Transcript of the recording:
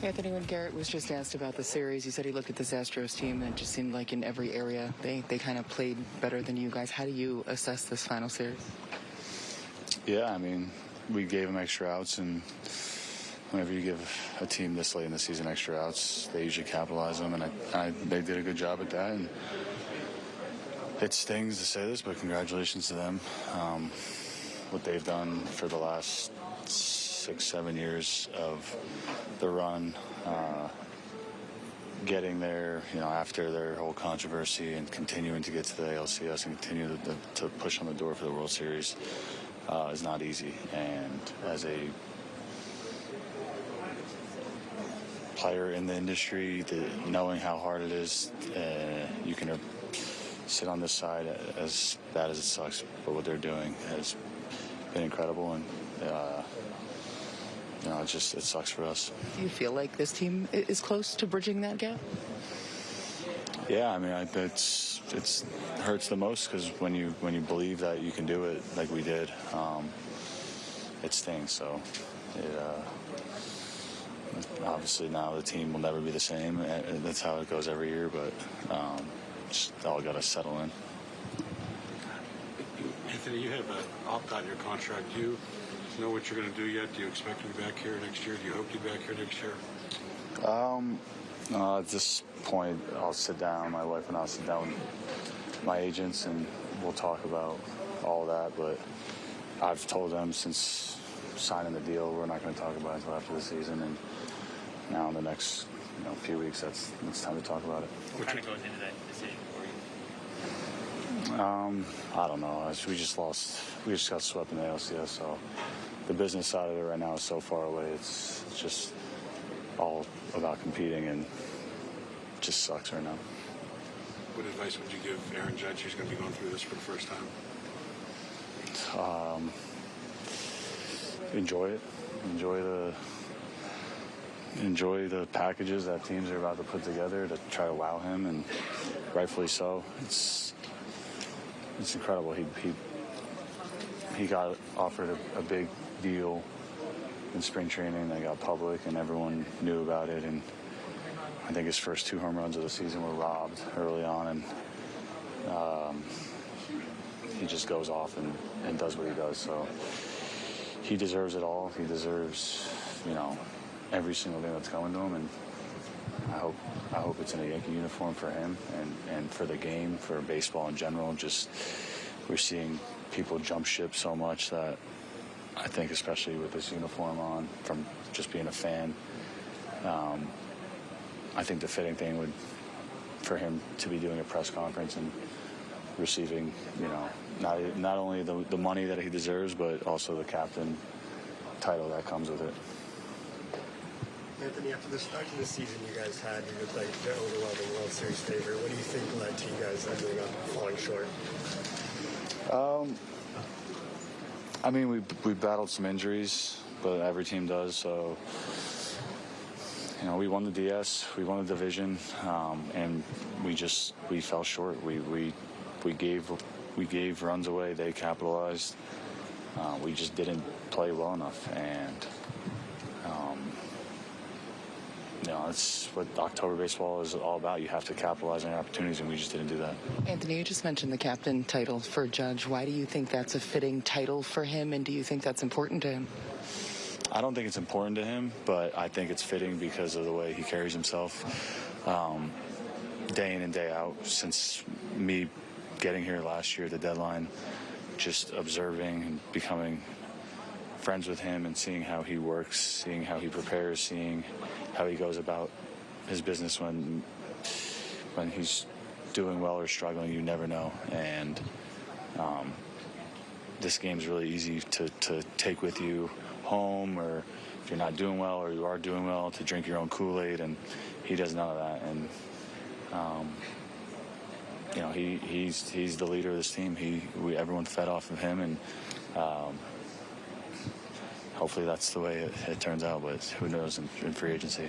Anthony, when Gerrit was just asked about the series, he said he looked at this Astros team and it just seemed like in every area they, they kind of played better than you guys. How do you assess this final series? Yeah, I mean, we gave them extra outs, and whenever you give a team this late in the season extra outs, they usually capitalize them, and I, I, they did a good job at that. And it stings to say this, but congratulations to them. Um, what they've done for the last six, seven years of the run, uh, getting there, you know, after their whole controversy and continuing to get to the ALCS and continue to, to push on the door for the World Series uh, is not easy. And as a player in the industry, the, knowing how hard it is, uh, you can uh, sit on this side as bad as it sucks, but what they're doing has been incredible and. Uh, you know, it just it sucks for us. Do you feel like this team is close to bridging that gap? Yeah, I mean, I, it's it's hurts the most because when you when you believe that you can do it like we did, um, it stings. So, it, uh, obviously now the team will never be the same. That's how it goes every year, but um, just all got to settle in. Anthony, you have an opt out your contract. You know what you're going to do yet? Do you expect to be back here next year? Do you hope to be back here next year? Um, uh, at this point, I'll sit down. My wife and I'll sit down with my agents, and we'll talk about all that. But I've told them since signing the deal, we're not going to talk about it until after the season. And now in the next you know few weeks, that's it's time to talk about it. What kind of goes into that decision for you? Um, I don't know. We just lost. We just got swept in the ALCS, so the business side of it right now is so far away. It's, it's just all about competing and just sucks right now. What advice would you give Aaron Judge, who's going to be going through this for the first time? Um, enjoy it. Enjoy the enjoy the packages that teams are about to put together to try to wow him, and rightfully so. It's it's incredible. He he he got offered a, a big deal in spring training that got public and everyone knew about it. And I think his first two home runs of the season were robbed early on, and um, he just goes off and, and does what he does. So he deserves it all. He deserves, you know, every single thing that's coming to him, and I hope I hope it's in a Yankee uniform for him and, and for the game, for baseball in general. Just we're seeing people jump ship so much that I think, especially with this uniform on, from just being a fan, um, I think the fitting thing would for him to be doing a press conference and receiving, you know, not not only the the money that he deserves, but also the captain title that comes with it. Anthony, after the start of the season you guys had, you looked like the overwhelming World Series favorite. What do you think led to you guys ending up falling short? Um, I mean, we we battled some injuries, but every team does. So, you know, we won the DS, we won the division, um, and we just we fell short. We we we gave we gave runs away. They capitalized. Uh, we just didn't play well enough, and um, you know, that's what October baseball is all about. You have to capitalize on your opportunities, and we just didn't do that. Anthony, you just mentioned the captain title for Judge. Why do you think that's a fitting title for him, and do you think that's important to him? I don't think it's important to him, but I think it's fitting because of the way he carries himself um, day in and day out. Since me getting here last year, the deadline, just observing and becoming friends with him and seeing how he works, seeing how he prepares, seeing how he goes about his business when when he's doing well or struggling. You never know, and um, this game's really easy to, to take with you home, or if you're not doing well or you are doing well, to drink your own Kool-Aid, and he does none of that. And um, you know, he he's he's the leader of this team. He we everyone fed off of him, and um, hopefully that's the way it, it turns out. But who knows in, in free agency.